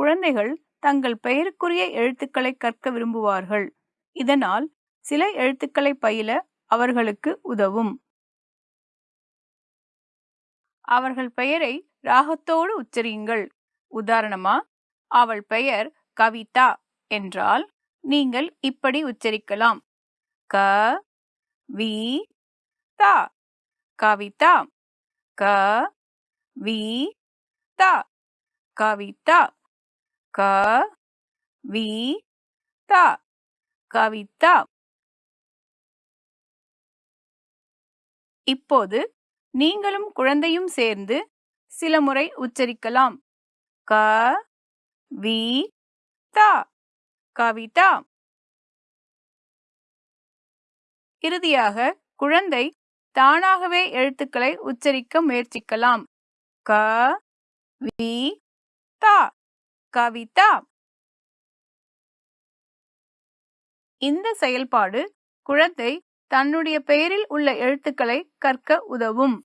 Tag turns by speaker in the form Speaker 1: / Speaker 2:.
Speaker 1: குழந்தைகள் தங்கள் பெயருக்குரிய எழுத்துக்களை கற்க விரும்புவார்கள். இதனால் சில எழுத்துக்களை பயில அவர்களுக்கு உதவும். அவர்கள் பெயரை ராகத்தோடு உச்சரியுங்கள். உதாரணமா அவள் பெயர் கவிதா என்றால் நீங்கள் இப்படி உச்சரிக்கலாம். க வி தா. கவிதா. க வி தா. கவிதா. க வி தா கவிதா. இப்போது நீங்களும் குழந்தையும் சேர்ந்து சில முறை உச்சரிக்கலாம். க வி தா கவிதா. இறுதியாக குழந்தை தானாகவே எழுத்துக்களை உச்சரிக்க முயற்சிக்கலாம். க வி தா. கவிதா. இந்த செயல்பாடு குழந்தை தன்னுடைய பெயரில் உள்ள எழுத்துக்களை கற்க உதவும்.